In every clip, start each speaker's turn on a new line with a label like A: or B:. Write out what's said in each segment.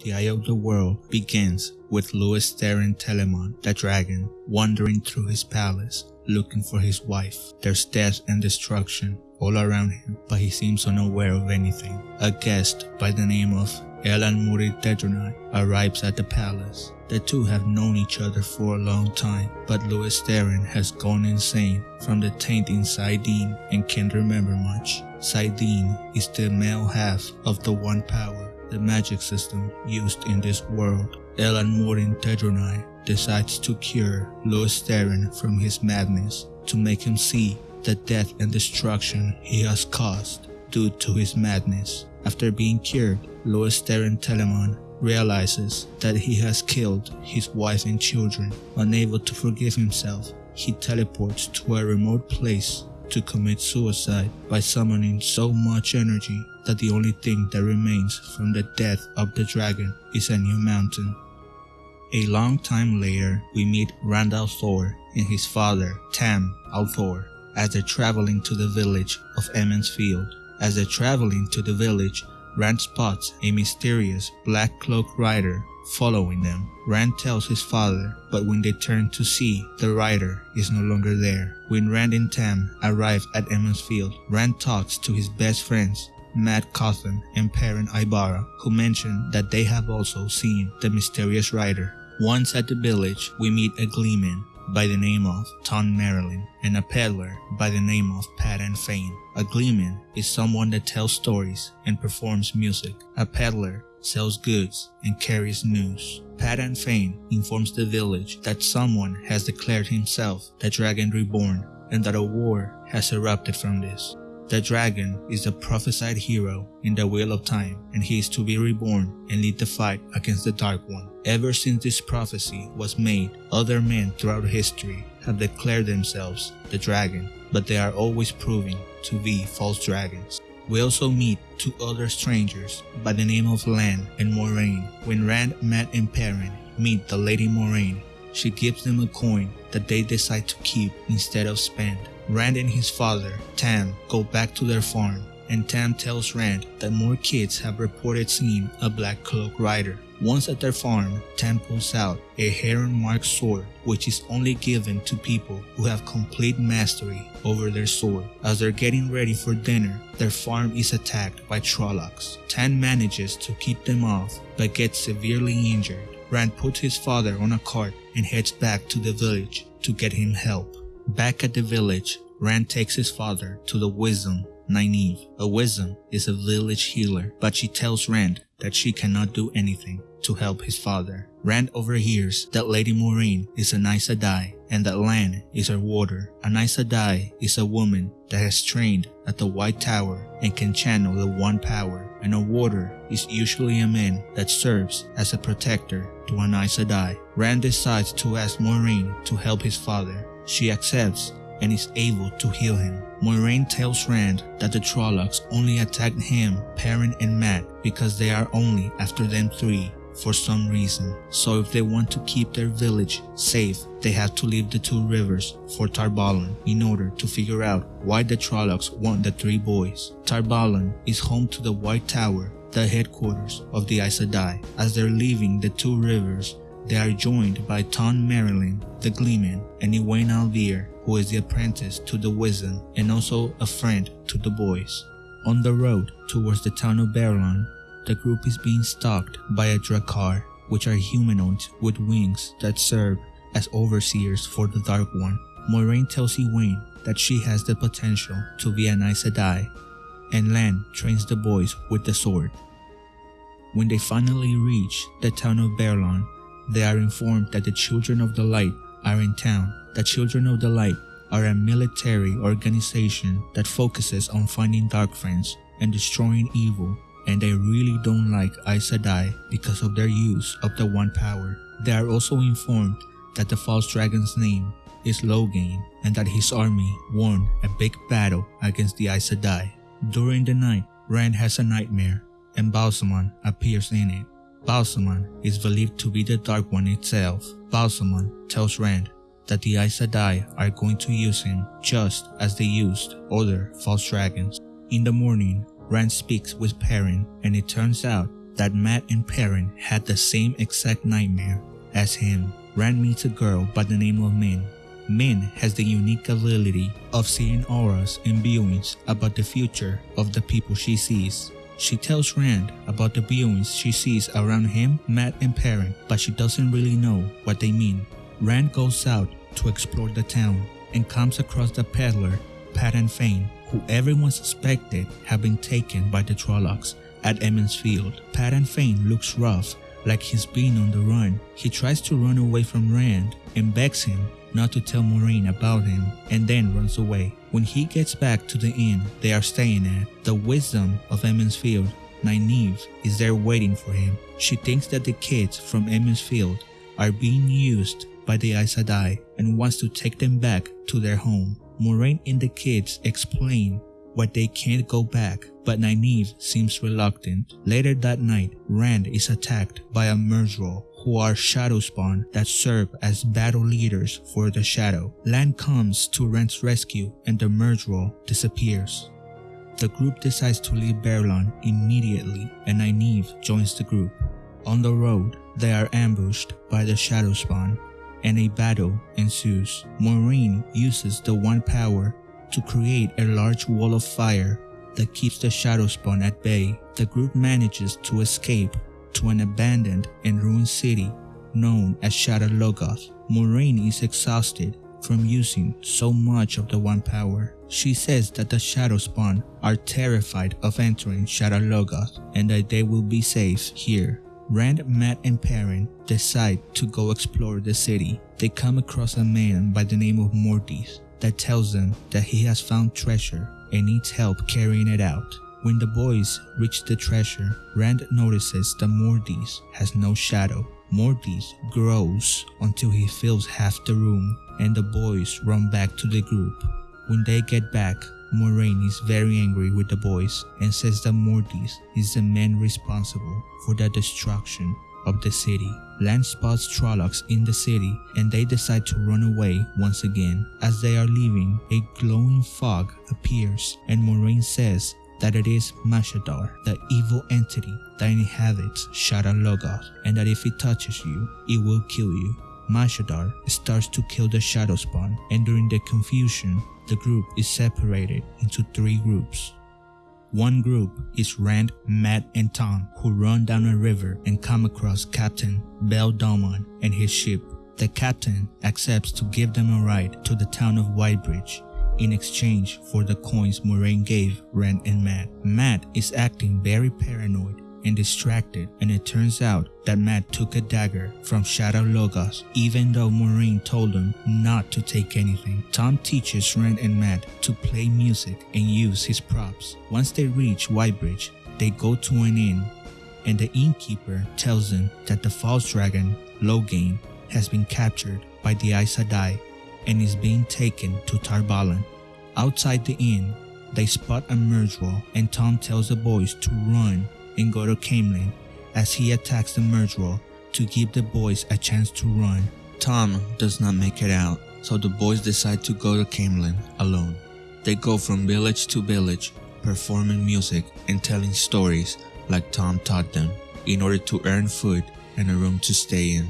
A: The Eye of the World begins with Lews Therin Telamon, the dragon, wandering through his palace looking for his wife. There's death and destruction all around him, but he seems unaware of anything. A guest by the name of Elan Morin Tedronai arrives at the palace. The two have known each other for a long time, but Lews Therin has gone insane from the taint in Saidin and can't remember much. Saidin is the male half of the One Power, the magic system used in this world. Elan Morin Tedronai decides to cure Lews Therin from his madness to make him see the death and destruction he has caused due to his madness. After being cured, Lews Therin Telamon realizes that he has killed his wife and children. Unable to forgive himself, he teleports to a remote place to commit suicide by summoning so much energy that the only thing that remains from the death of the dragon is a new mountain. A long time later, we meet Rand al'Thor and his father, Tam al'Thor, as they're traveling to the village of Emond's Field. As they're traveling to the village, Rand spots a mysterious black cloak rider following them. Rand tells his father, but when they turn to see, the rider is no longer there. When Rand and Tam arrive at Emond's Field, Rand talks to his best friends Mat Cauthon and Perrin Aybara, who mention that they have also seen the mysterious rider. Once at the village, we meet a gleeman by the name of Thom Merrilin and a peddler by the name of Padan Fain. A gleeman is someone that tells stories and performs music. A peddler sells goods and carries news. Padan Fain informs the village that someone has declared himself the Dragon Reborn and that a war has erupted from this. The dragon is the prophesied hero in the Wheel of Time, and he is to be reborn and lead the fight against the Dark One. Ever since this prophecy was made, other men throughout history have declared themselves the dragon, but they are always proving to be false dragons. We also meet two other strangers by the name of Lan and Moiraine. When Rand, Mat, and Perrin meet the Lady Moiraine, she gives them a coin that they decide to keep instead of spend. Rand and his father, Tam, go back to their farm, and Tam tells Rand that more kids have reported seeing a black cloak rider. Once at their farm, Tam pulls out a heron-marked sword which is only given to people who have complete mastery over their sword. As they're getting ready for dinner, their farm is attacked by Trollocs. Tam manages to keep them off but gets severely injured. Rand puts his father on a cart and heads back to the village to get him help. Back at the village, Rand takes his father to the Wisdom Nynaeve. A Wisdom is a village healer, but she tells Rand that she cannot do anything to help his father. Rand overhears that Lady Moiraine is an Aes Sedai and that Lan is her warder. An Aes Sedai is a woman that has trained at the White Tower and can channel the One Power, and a warder is usually a man that serves as a protector to an Aes Sedai. Rand decides to ask Moiraine to help his father. She accepts and is able to heal him. Moiraine tells Rand that the Trollocs only attacked him, Perrin, and Mat because they are only after them three for some reason. So if they want to keep their village safe, they have to leave the two rivers for Tar Valon in order to figure out why the Trollocs want the three boys. Tar Valon is home to the White Tower, the headquarters of the Aes Sedai. As they're leaving the two rivers, they are joined by Thom Merrilin, the Gleeman, and Egwene al'Vere, who is the apprentice to the Wisdom and also a friend to the boys. On the road towards the town of Baerlon, the group is being stalked by a Draghkar, which are humanoids with wings that serve as overseers for the Dark One. Moiraine tells Egwene that she has the potential to be an Aes Sedai, and Lan trains the boys with the sword. When they finally reach the town of Baerlon, they are informed that the Children of the Light are in town. The Children of the Light are a military organization that focuses on finding dark friends and destroying evil and they really don't like Aes Sedai because of their use of the One Power. They are also informed that the false dragon's name is Logain and that his army won a big battle against the Aes Sedai. During the night, Rand has a nightmare and Ba'alzamon appears in it. Ba'alzamon is believed to be the Dark One itself. Ba'alzamon tells Rand that the Aes Sedai are going to use him just as they used other false dragons. In the morning, Rand speaks with Perrin and it turns out that Mat and Perrin had the same exact nightmare as him. Rand meets a girl by the name of Min. Min has the unique ability of seeing auras and viewings about the future of the people she sees. She tells Rand about the beings she sees around him, Mat, and Perrin, but she doesn't really know what they mean. Rand goes out to explore the town and comes across the peddler, Padan Fain, who everyone suspected had been taken by the Trollocs at Emond's Field. Padan Fain looks rough, like he's been on the run. He tries to run away from Rand and begs him not to tell Moiraine about him and then runs away. When he gets back to the inn they are staying at, the wisdom of Emond's Field, Nynaeve, is there waiting for him. She thinks that the kids from Emond's Field are being used by the Aes Sedai and wants to take them back to their home. Moiraine and the kids explain why they can't go back, but Nynaeve seems reluctant. Later that night, Rand is attacked by a Myrddraal who are shadow spawn that serve as battle leaders for the shadow. Lan comes to Rand's rescue and the Myrddraal disappears. The group decides to leave Baerlon immediately and Nynaeve joins the group. On the road, they are ambushed by the shadow spawn and a battle ensues. Moiraine uses the one power to create a large wall of fire that keeps the shadow spawn at bay. The group manages to escape to an abandoned and ruined city known as Shadar Logoth. Moiraine is exhausted from using so much of the One Power. She says that the Shadowspawn are terrified of entering Shadar Logoth and that they will be safe here. Rand, Mat, and Perrin decide to go explore the city. They come across a man by the name of Mordeth that tells them that he has found treasure and needs help carrying it out. When the boys reach the treasure, Rand notices that Mordeth has no shadow. Mordeth grows until he fills half the room and the boys run back to the group. When they get back, Moiraine is very angry with the boys and says that Mordeth is the man responsible for the destruction of the city. Lan spots Trollocs in the city and they decide to run away once again. As they are leaving, a glowing fog appears and Moiraine says that it is Mashadar, the evil entity that inhabits Shadar Logoth, and that if it touches you, it will kill you. Mashadar starts to kill the Shadow Spawn, and during the confusion, the group is separated into three groups. One group is Rand, Mat, and Thom, who run down a river and come across Captain Bayle Domon and his ship. The captain accepts to give them a ride to the town of Whitebridge in exchange for the coins Moiraine gave Rand and Mat. Mat is acting very paranoid and distracted and it turns out that Mat took a dagger from Shadar Logoth even though Moiraine told him not to take anything. Thom teaches Rand and Mat to play music and use his props. Once they reach Whitebridge, they go to an inn and the innkeeper tells them that the false dragon, Logain, has been captured by the Aes Sedai and is being taken to Tar Valon. Outside the inn, they spot a Myrddraal and Thom tells the boys to run and go to Caemlyn as he attacks the Myrddraal to give the boys a chance to run. Thom does not make it out, so the boys decide to go to Caemlyn alone. They go from village to village, performing music and telling stories like Thom taught them, in order to earn food and a room to stay in.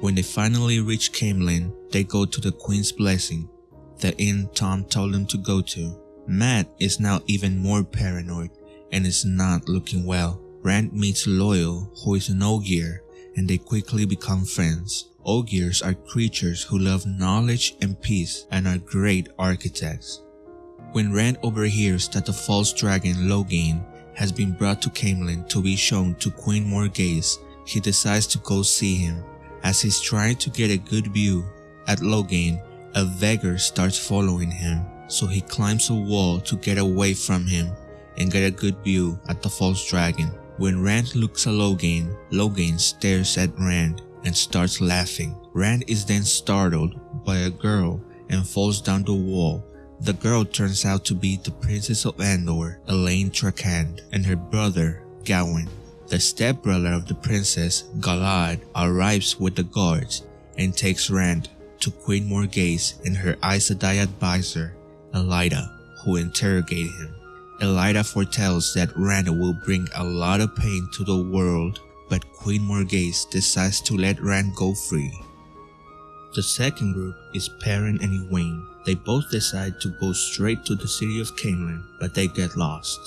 A: When they finally reach Caemlyn, they go to the Queen's Blessing, the inn Thom told them to go to. Mat is now even more paranoid and is not looking well. Rand meets Loial, who is an Ogier, and they quickly become friends. Ogiers are creatures who love knowledge and peace and are great architects. When Rand overhears that the false dragon Logain has been brought to Caemlyn to be shown to Queen Morgase, he decides to go see him. As he's trying to get a good view at Logain, a Vegguer starts following him, so he climbs a wall to get away from him and get a good view at the false dragon. When Rand looks at Logain, Logain stares at Rand and starts laughing. Rand is then startled by a girl and falls down the wall. The girl turns out to be the Princess of Andor, Elayne Trakand, and her brother, Gawyn. The stepbrother of the princess, Galad, arrives with the guards and takes Rand to Queen Morgase and her Aes Sedai advisor, Elaida, who interrogate him. Elaida foretells that Rand will bring a lot of pain to the world, but Queen Morgase decides to let Rand go free. The second group is Perrin and Egwene. They both decide to go straight to the city of Caemlyn, but they get lost.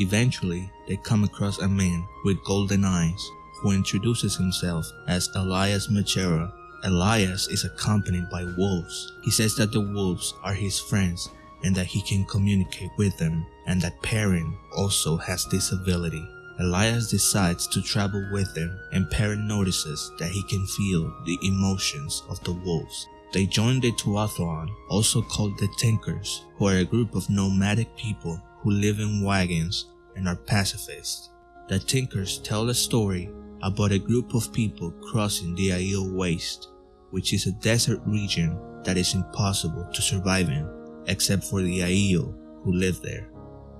A: Eventually, they come across a man with golden eyes who introduces himself as Elyas Machera. Elyas is accompanied by wolves. He says that the wolves are his friends and that he can communicate with them and that Perrin also has this ability. Elyas decides to travel with them and Perrin notices that he can feel the emotions of the wolves. They join the Tuatha'an, also called the Tinkers, who are a group of nomadic people who live in wagons and are pacifists. The Tinkers tell a story about a group of people crossing the Aiel Waste, which is a desert region that is impossible to survive in, except for the Aiel who live there.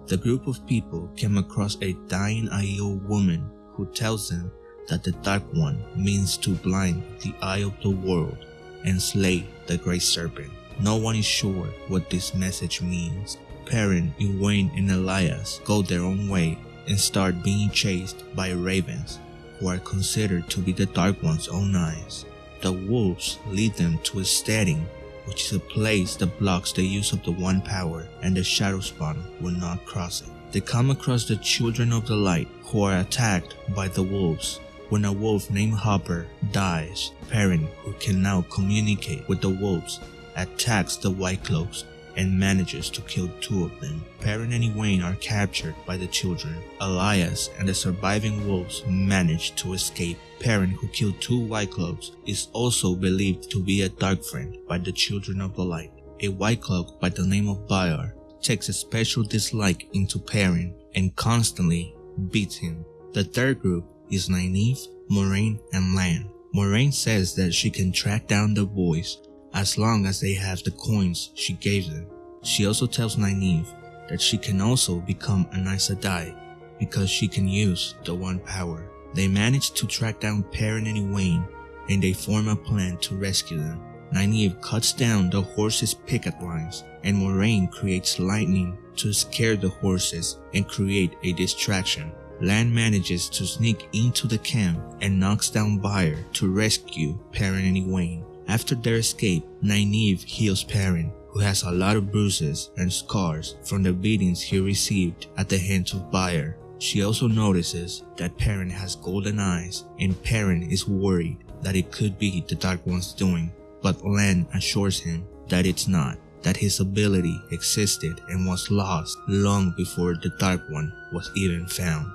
A: The group of people came across a dying Aiel woman who tells them that the Dark One means to blind the eye of the world and slay the Great Serpent. No one is sure what this message means. Perrin, Egwene, and Elyas go their own way and start being chased by ravens, who are considered to be the Dark One's own eyes. The wolves lead them to a steading which is a place that blocks the use of the One Power and the Shadowspawn will not cross it. They come across the Children of the Light who are attacked by the wolves. When a wolf named Hopper dies, Perrin, who can now communicate with the wolves, attacks the White Cloaks and manages to kill two of them. Perrin and Egwene are captured by the children. Elyas and the surviving wolves manage to escape. Perrin, who killed two White Cloaks, is also believed to be a Dark Friend by the Children of the Light. A White Cloak by the name of Byar takes a special dislike into Perrin and constantly beats him. The third group is Nynaeve, Moiraine, and Lan. Moiraine says that she can track down the boys as long as they have the coins she gave them. She also tells Nynaeve that she can also become an Aes Sedai because she can use the One Power. They manage to track down Perrin and Wayne and they form a plan to rescue them. Nynaeve cuts down the horses' picket lines and Moiraine creates lightning to scare the horses and create a distraction. Lan manages to sneak into the camp and knocks down Byar to rescue Perrin and Egwene. After their escape, Nynaeve heals Perrin, who has a lot of bruises and scars from the beatings he received at the hands of Byar. She also notices that Perrin has golden eyes and Perrin is worried that it could be the Dark One's doing, but Lan assures him that it's not, that his ability existed and was lost long before the Dark One was even found.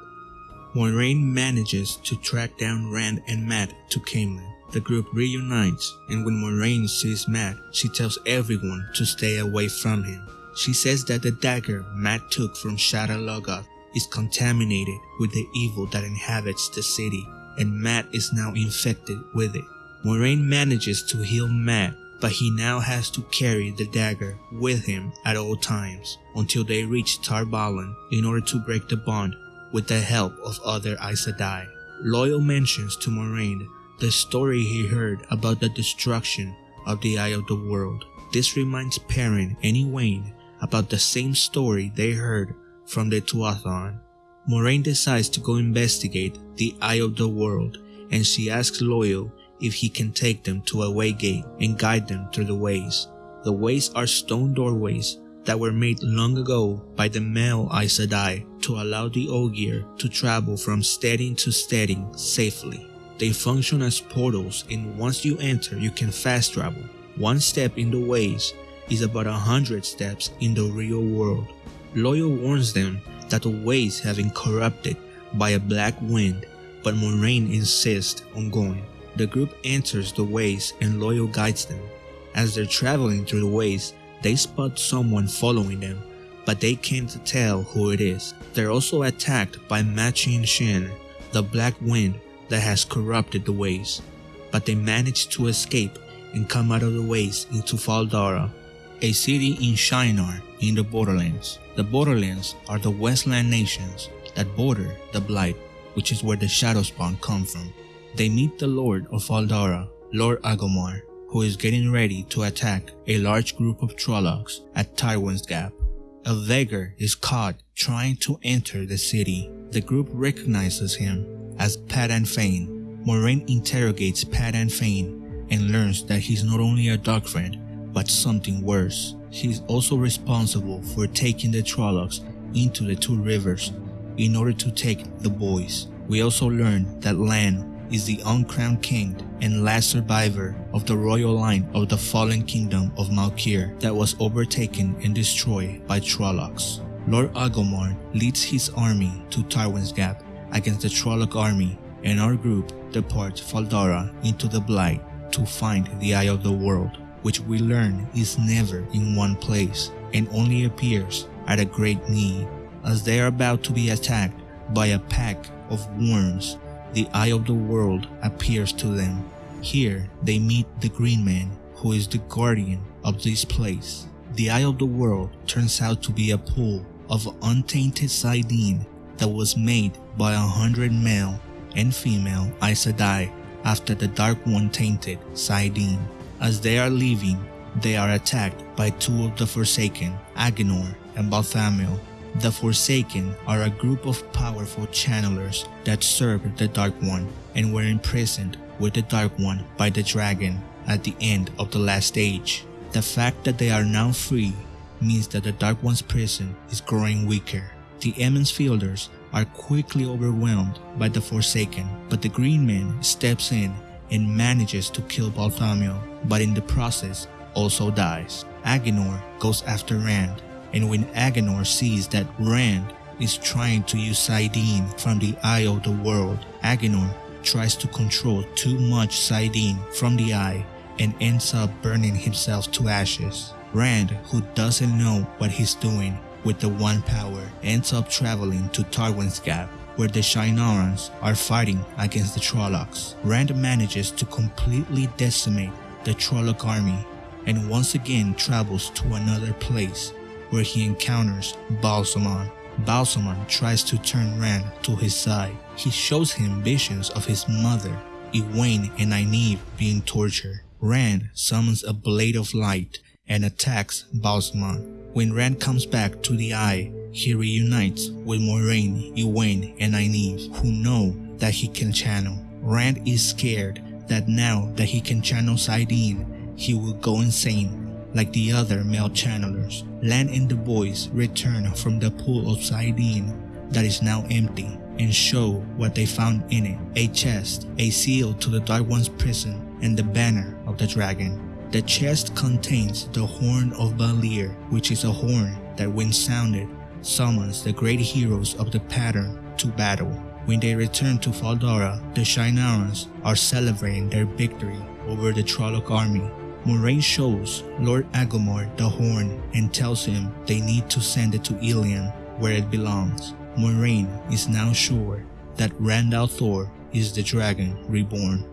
A: Moiraine manages to track down Rand and Mat to Caemlyn, the group reunites, and when Moiraine sees Mat, she tells everyone to stay away from him. She says that the dagger Mat took from Shadar Logoth is contaminated with the evil that inhabits the city, and Mat is now infected with it. Moiraine manages to heal Mat, but he now has to carry the dagger with him at all times until they reach Tar Valon in order to break the bond with the help of other Aes Sedai. Loial mentions to Moiraine the story he heard about the destruction of the Eye of the World. This reminds Perrin and Egwene about the same story they heard from the Tuatha'an. Moiraine decides to go investigate the Eye of the World and she asks Loial if he can take them to a way gate and guide them through the ways. The ways are stone doorways that were made long ago by the male Aes Sedai to allow the Ogier to travel from steading to steading safely. They function as portals and once you enter you can fast travel. One step in the ways is about a hundred steps in the real world. Loial warns them that the ways have been corrupted by a black wind, but Moiraine insists on going. The group enters the ways and Loial guides them. As they're traveling through the ways, they spot someone following them, but they can't tell who it is. They're also attacked by Machin Shin, the black wind that has corrupted the ways, but they manage to escape and come out of the ways into Fal Dara, a city in Shienar in the Borderlands. The Borderlands are the Westland nations that border the Blight, which is where the Shadowspawn come from. They meet the Lord of Fal Dara, Lord Agelmar, who is getting ready to attack a large group of Trollocs at Tarwin's Gap. a Vhagar is caught trying to enter the city. The group recognizes him as Padan Fain. Moiraine interrogates Padan Fain and learns that he's not only a dark friend, but something worse. He's also responsible for taking the Trollocs into the two rivers in order to take the boys. We also learn that Lan is the uncrowned king and last survivor of the royal line of the fallen kingdom of Malkier that was overtaken and destroyed by Trollocs. Lord Agelmar leads his army to Tarwin's Gap against the Trolloc army and our group departs Fal Dara into the Blight to find the Eye of the World, which we learn is never in one place and only appears at a great need as they are about to be attacked by a pack of worms the eye of the world appears to them. Here they meet the Green Man, who is the guardian of this place. The eye of the world turns out to be a pool of untainted saidin that was made by a hundred male and female Aes Sedai after the Dark One tainted saidin. As they are leaving, they are attacked by two of the Forsaken, Aginor and Balthamel, the Forsaken are a group of powerful channelers that served the Dark One and were imprisoned with the Dark One by the dragon at the end of the last age. The fact that they are now free means that the Dark One's prison is growing weaker. The Emond's Fielders are quickly overwhelmed by the Forsaken, but the Green Man steps in and manages to kill Balthamel, but in the process also dies. Aginor goes after Rand and when Aginor sees that Rand is trying to use saidin from the Eye of the World, Aginor tries to control too much saidin from the Eye and ends up burning himself to ashes. Rand, who doesn't know what he's doing with the One Power, ends up traveling to Tarwin's Gap where the Shienarans are fighting against the Trollocs. Rand manages to completely decimate the Trolloc army and once again travels to another place where he encounters Ba'alzamon. Ba'alzamon tries to turn Rand to his side. He shows him visions of his mother, Egwene and Nynaeve being tortured. Rand summons a blade of light and attacks Ba'alzamon. When Rand comes back to the Eye, he reunites with Moiraine, Egwene, and Nynaeve, who know that he can channel. Rand is scared that now that he can channel saidin, he will go insane like the other male channelers. Lan and the boys return from the pool of saidin that is now empty and show what they found in it. A chest, a seal to the Dark One's prison, and the banner of the dragon. The chest contains the Horn of Valere, which is a horn that when sounded, summons the great heroes of the pattern to battle. When they return to Fal Dara, the Shienarans are celebrating their victory over the Trolloc army Moiraine shows Lord Agelmar the horn and tells him they need to send it to Illian where it belongs. Moiraine is now sure that Rand al'Thor is the dragon reborn.